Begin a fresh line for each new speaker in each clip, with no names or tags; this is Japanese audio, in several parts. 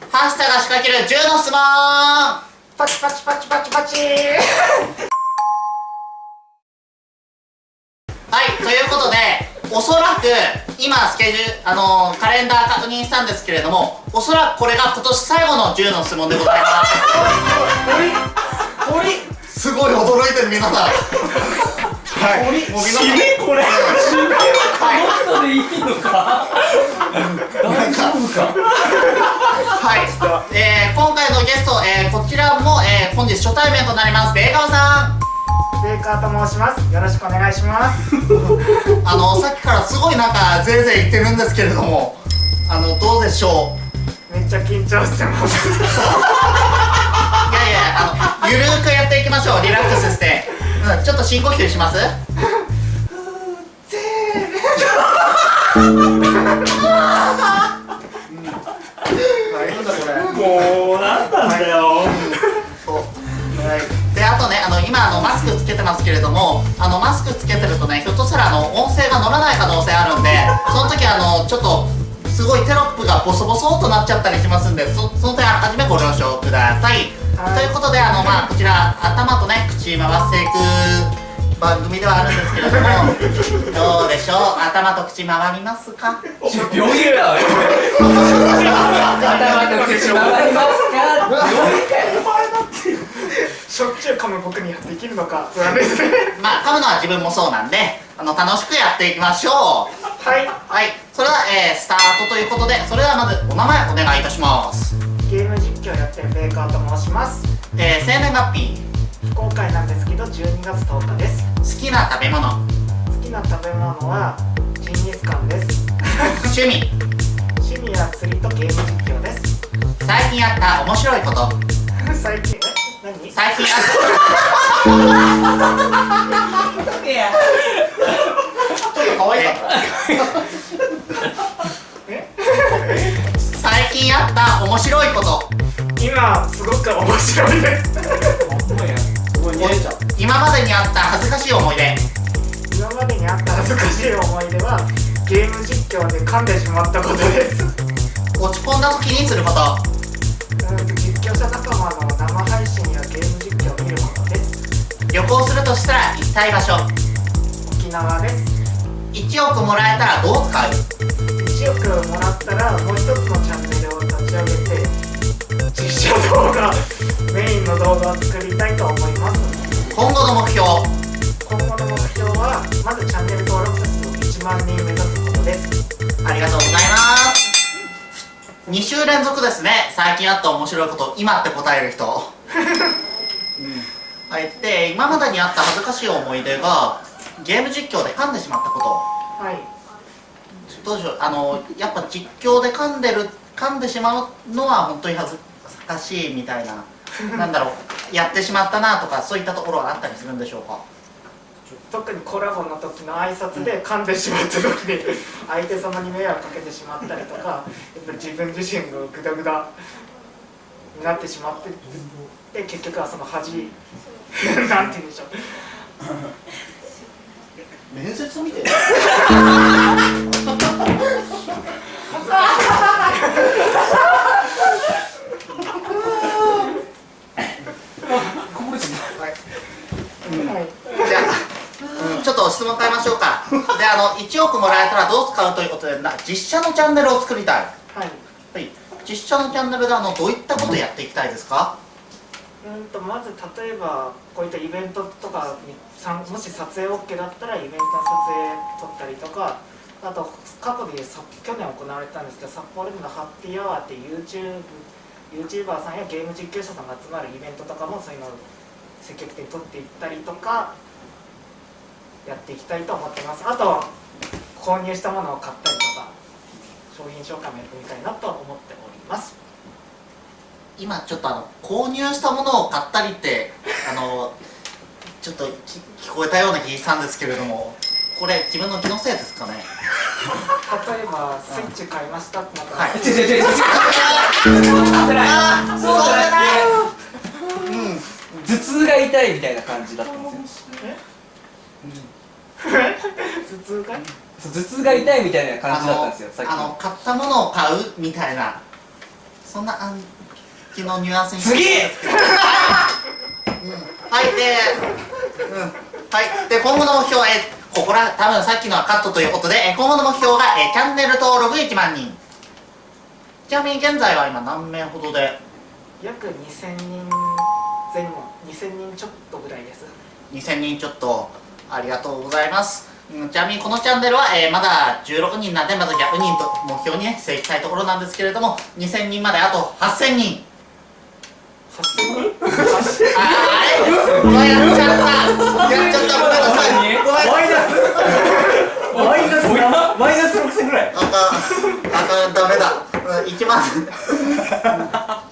ハッシュタが仕掛ける10の質問。
パチパチパチパチパチ。
はい、ということで、おそらく、今、スケジュール、あのー、カレンダー確認したんですけれども、おそらくこれが今年最後の10の質問でございます。
鳥？鳥？
すごい驚いてる皆さん。はい、もう皆さん。
締めこれ。締め
はい、
この人でいいのか
はい、えー、今回のゲスト、えー、こちらも、えー、本日初対面となります、ベーカオさん。
ベーカーと申します。よろしくお願いします。
あの、さっきからすごいなんか、ぜいぜい言ってるんですけれども、あの、どうでしょう？
めっちゃ緊張してます。
いやいや、あの、ゆるーくやっていきましょう、リラックスして。うん、ちょっと深呼吸します？
もうなんなんだよ
であとねあの今あのマスクつけてますけれどもあのマスクつけてるとねひょっとしたらあの音声が乗らない可能性あるんでその時あのちょっとすごいテロップがボソボソとなっちゃったりしますんでそその点はじめご了承ください、
はい
ということであのまあこちら頭とね口回していく番組ではあるんですけれどもどうでしょう？頭と口回りますか？
病院か頭と口回りますか？病院かよ
しょっちゅう噛む僕にはできるのか。不安ですね
まあ噛むのは自分もそうなんであの楽しくやっていきましょう。
はい。
はい、それでは、えー、スタートということで、それではまずお名前お願いいたします。
ゲーム実況やってるベーカーと申します。
えー、生年月日、
非公開なんですけど12月10日です。
好きな食べ物、
好きな食べ物はジンギスカンです。
趣味、
趣味は釣りとゲーム実況です。
最近あった面白いこと、
最近え？何？
最近あった。ちょっと可愛かった。最近あった面白いこと、
今すごく面白いです
今までにあった恥ずかしい思い出、
今までにあった恥ずかしい思い出はゲーム実況で噛んでしまったことです。
落ち込んだ時にすること、
うん実況者仲間の生配信やゲーム実況を見るものです。
旅行するとしたら行きたい場所、
沖縄です。
1億もらえたらどう使う
？1億もらったらもう一つのチャンネルを立ち上げて実写動画メインの動画を作りまずチャンネル登録者数1万人目指すことです。
ありがとうございます。2週連続ですね。最近あった面白いこと今って答える人。はい。で今までにあった恥ずかしい思い出がゲーム実況で噛んでしまったこと。
はい。
どうでしょう。あのやっぱ実況で噛んでる噛んでしまうのは本当に恥ずかしいみたいな。なんだろう。やってしまったなとかそういったところはあったりするんでしょうか？
特にコラボの時の挨拶で噛んでしまった時に相手様に迷惑かけてしまったりとかやっぱり自分自身がグダグダになってしまってで結局はその恥なんて言うんでしょう。
面接みたい
は い
じゃあ、うん、ちょっと質問変えましょうか。であの1億もらえたらどう使うということでな実写のチャンネルを作りたい。
はい。
はい、実写のチャンネルであのどういったことをやっていきたいですか？
うんとまず例えばこういったイベントとかにもし撮影 OK だったらイベントの撮影撮ったりとかあと過去でさ去年行われたんですけど札幌でのハッピーアワーっていう YouTube YouTuber さんやゲーム実況者さんが集まるイベントとかもそういうのを積極的に撮っていったりとかやっていきたいと思ってます。あと購入したものを買ったりとか商品紹介もやってみたいなと思っております。
今ちょっとあの購入したものを買ったりって あのちょっとき聞こえたような気がしたんですけれどもこれ自分の気のせいですかね？
例えばスイッチ買いましたってなったら、
はい。
違う違う違う違うそう
あ
そうじゃな
ううん。
くて頭痛が痛いみたいな感じだったんですよ
頭痛が
そう頭痛が痛いみたいな感じだったんですよさっき
あの買ったものを買うみたいな。そんな暗記のニュアンスに
次
はい、うん、はいで、うん、はい。で今後の目標えここら多分さっきのはカットということでえ今後の目標がえチャンネル登録1万人。ちなみに現在は今何名ほどで？
約2000人前後。2000人ちょっとぐらいです。
2000人ちょっとありがとうございます、うん、ちなみにこのチャンネルは、えーまだ16人なんでまず100人と目標にねしていきたいところなんですけれども2000人まであと8000人
8000人
ああれうわやっちゃった。やっちゃった。ごめんなさい。
マイナスマイナスなマイナス6000ぐらい。
あかんあかんダメだ、うん、1万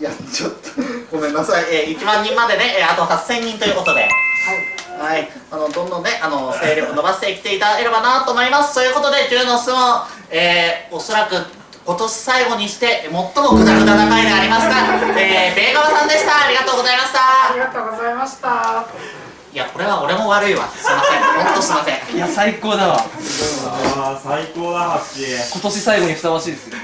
やっちゃったごめんなさい、えー、1万人までね、えーあと8000人とい。うことで
はい
はい、あのどんどんね、あの勢力伸ばしてきていただければなと思います。ということで、10の質問、えー、おそらく今年最後にして最もグダグダな回でありました。えー、ベイガワさんでした。ありがとうございまし
あり
た。
がとうございました
いや、これは俺も悪いわ。すいません。ほんとすいません。
いや最高だわ
ああ最高だハッシー
今年最後にふさわしいですよ